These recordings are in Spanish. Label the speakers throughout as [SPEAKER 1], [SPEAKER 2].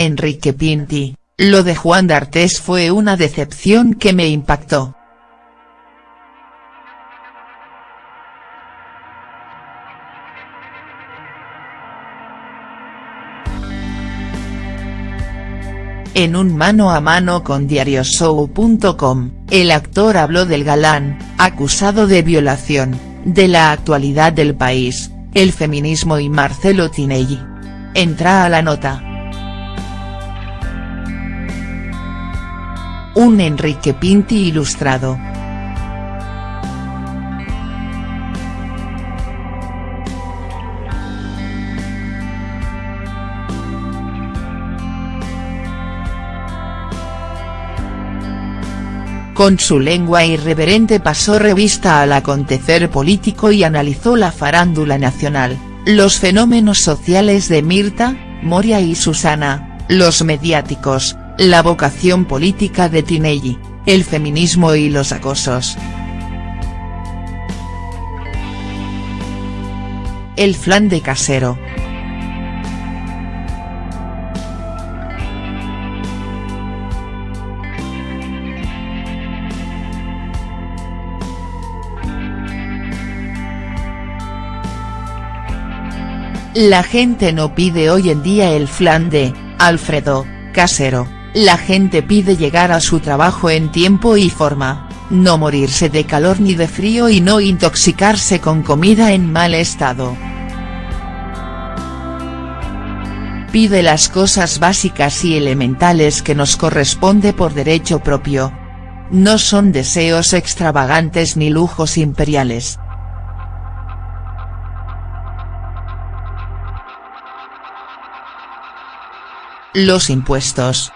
[SPEAKER 1] Enrique Pinti, lo de Juan D'Artes fue una decepción que me impactó. En un mano a mano con diarioshow.com, el actor habló del galán, acusado de violación, de la actualidad del país, el feminismo y Marcelo Tinelli. Entra a la nota. Un Enrique Pinti ilustrado. Con su lengua irreverente pasó revista al acontecer político y analizó la farándula nacional, los fenómenos sociales de Mirta, Moria y Susana, los mediáticos, la vocación política de Tinelli, el feminismo y los acosos. El flan de casero. La gente no pide hoy en día el flan de, Alfredo, casero, la gente pide llegar a su trabajo en tiempo y forma, no morirse de calor ni de frío y no intoxicarse con comida en mal estado. Pide las cosas básicas y elementales que nos corresponde por derecho propio. No son deseos extravagantes ni lujos imperiales. Los impuestos.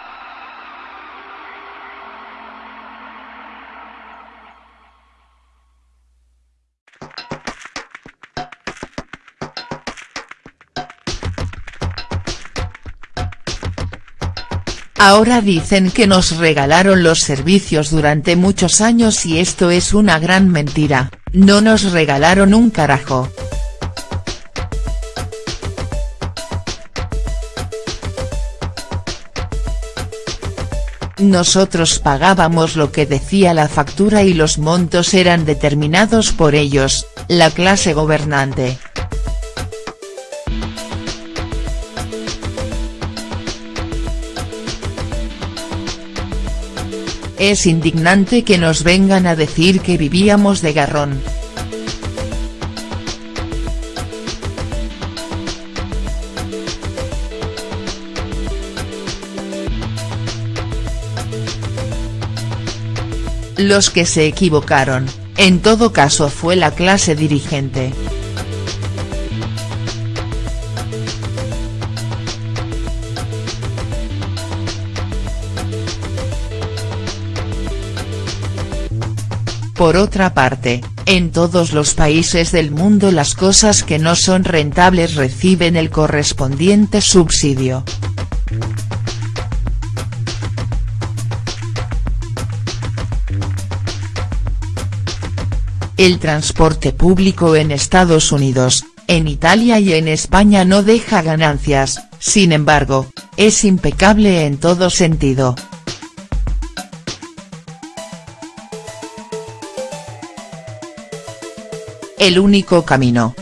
[SPEAKER 1] Ahora dicen que nos regalaron los servicios durante muchos años y esto es una gran mentira, no nos regalaron un carajo. Nosotros pagábamos lo que decía la factura y los montos eran determinados por ellos, la clase gobernante. Es indignante que nos vengan a decir que vivíamos de garrón. Los que se equivocaron, en todo caso fue la clase dirigente. Por otra parte, en todos los países del mundo las cosas que no son rentables reciben el correspondiente subsidio. El transporte público en Estados Unidos, en Italia y en España no deja ganancias, sin embargo, es impecable en todo sentido. El único camino.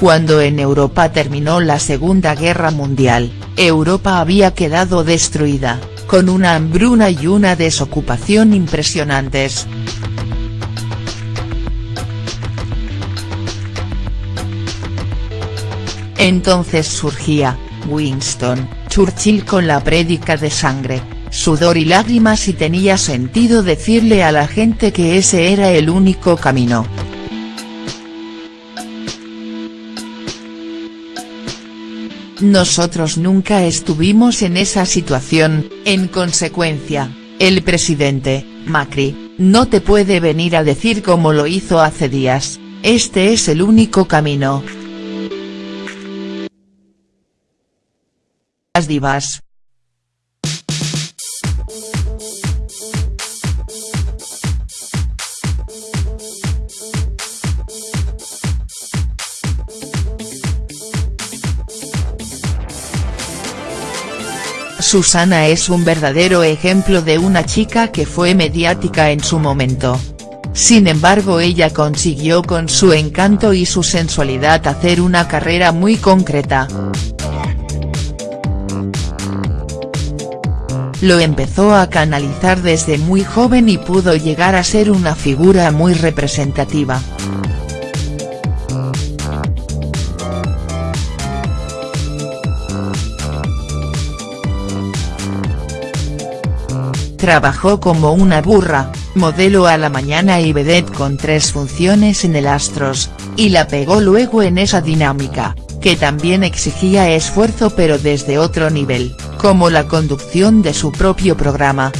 [SPEAKER 1] Cuando en Europa terminó la Segunda Guerra Mundial, Europa había quedado destruida, con una hambruna y una desocupación impresionantes. Entonces surgía, Winston, Churchill con la prédica de sangre, sudor y lágrimas y tenía sentido decirle a la gente que ese era el único camino. Nosotros nunca estuvimos en esa situación, en consecuencia, el presidente, Macri, no te puede venir a decir como lo hizo hace días, este es el único camino. divas. Susana es un verdadero ejemplo de una chica que fue mediática en su momento. Sin embargo ella consiguió con su encanto y su sensualidad hacer una carrera muy concreta. Lo empezó a canalizar desde muy joven y pudo llegar a ser una figura muy representativa. Trabajó como una burra, modelo a la mañana y vedette con tres funciones en el Astros, y la pegó luego en esa dinámica, que también exigía esfuerzo pero desde otro nivel, como la conducción de su propio programa.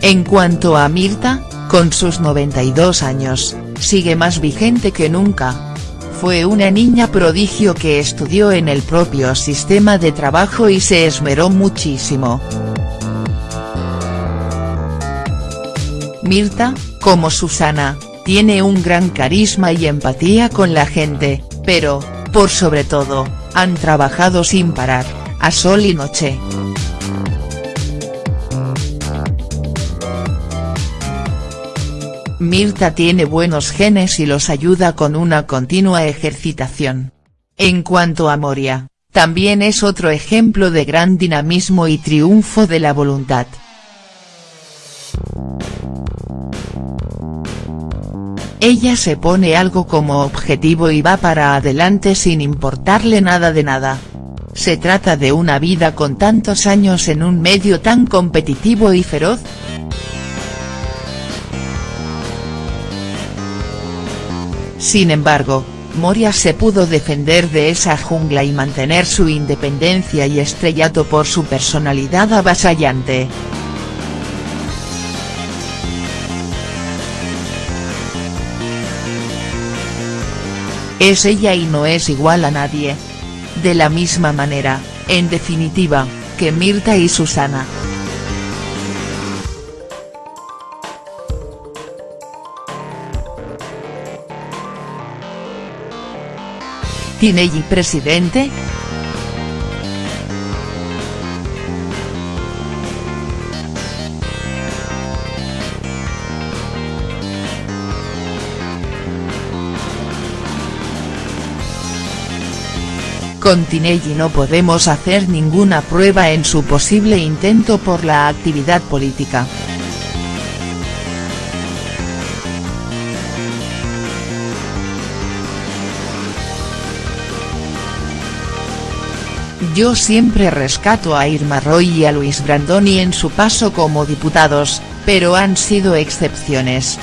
[SPEAKER 1] En cuanto a Mirta, con sus 92 años, sigue más vigente que nunca, fue una niña prodigio que estudió en el propio sistema de trabajo y se esmeró muchísimo. Mirta, como Susana, tiene un gran carisma y empatía con la gente, pero, por sobre todo, han trabajado sin parar, a sol y noche. Mirta tiene buenos genes y los ayuda con una continua ejercitación. En cuanto a Moria, también es otro ejemplo de gran dinamismo y triunfo de la voluntad. Ella se pone algo como objetivo y va para adelante sin importarle nada de nada. Se trata de una vida con tantos años en un medio tan competitivo y feroz, Sin embargo, Moria se pudo defender de esa jungla y mantener su independencia y estrellato por su personalidad avasallante. Es ella y no es igual a nadie. De la misma manera, en definitiva, que Mirta y Susana. Tinelli presidente?. Con Tinelli no podemos hacer ninguna prueba en su posible intento por la actividad política. Yo siempre rescato a Irma Roy y a Luis Brandoni en su paso como diputados, pero han sido excepciones.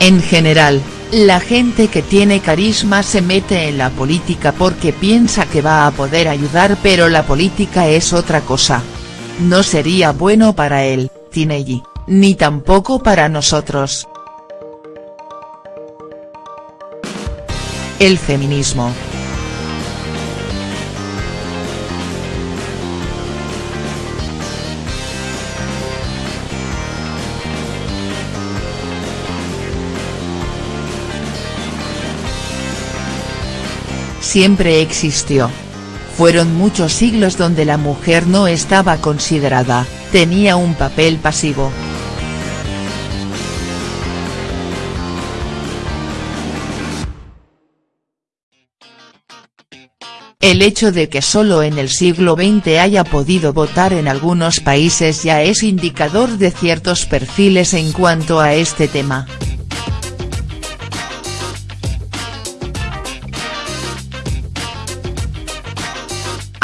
[SPEAKER 1] En general, la gente que tiene carisma se mete en la política porque piensa que va a poder ayudar pero la política es otra cosa. No sería bueno para él, Tinelli ni tampoco para nosotros. El feminismo. Siempre existió. Fueron muchos siglos donde la mujer no estaba considerada, tenía un papel pasivo. El hecho de que solo en el siglo XX haya podido votar en algunos países ya es indicador de ciertos perfiles en cuanto a este tema.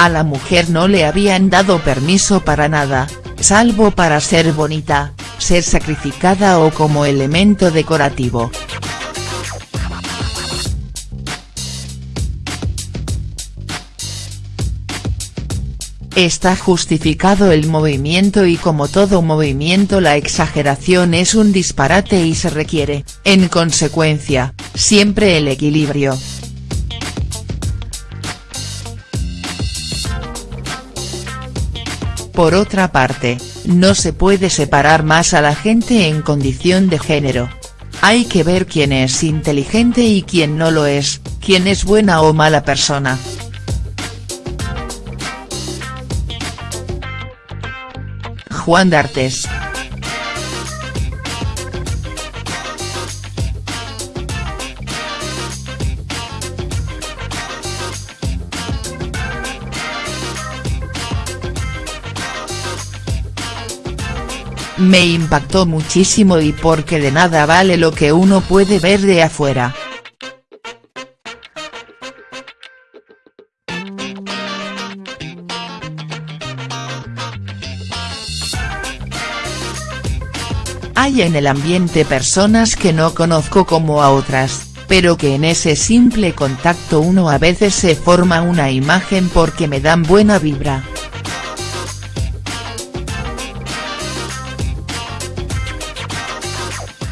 [SPEAKER 1] A la mujer no le habían dado permiso para nada, salvo para ser bonita, ser sacrificada o como elemento decorativo. Está justificado el movimiento y como todo movimiento la exageración es un disparate y se requiere, en consecuencia, siempre el equilibrio. Por otra parte, no se puede separar más a la gente en condición de género. Hay que ver quién es inteligente y quién no lo es, quién es buena o mala persona. Juan D'Artes. Me impactó muchísimo y porque de nada vale lo que uno puede ver de afuera. Hay en el ambiente personas que no conozco como a otras, pero que en ese simple contacto uno a veces se forma una imagen porque me dan buena vibra.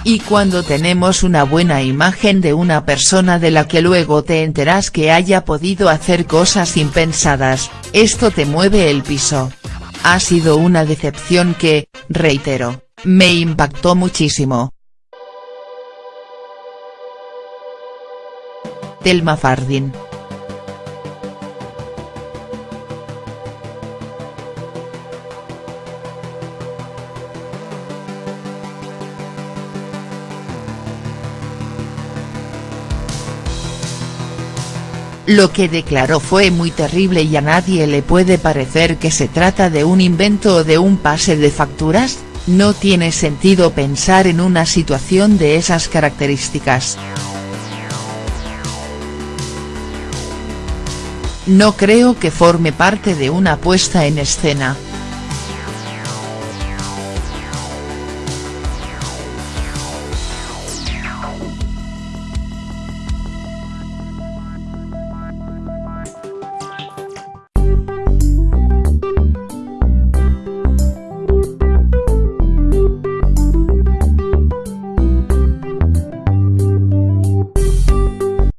[SPEAKER 1] Y cuando tenemos una buena imagen de una persona de la que luego te enteras que haya podido hacer cosas impensadas, esto te mueve el piso. Ha sido una decepción que, reitero, me impactó muchísimo. Telma Fardin Lo que declaró fue muy terrible y a nadie le puede parecer que se trata de un invento o de un pase de facturas, no tiene sentido pensar en una situación de esas características. No creo que forme parte de una puesta en escena.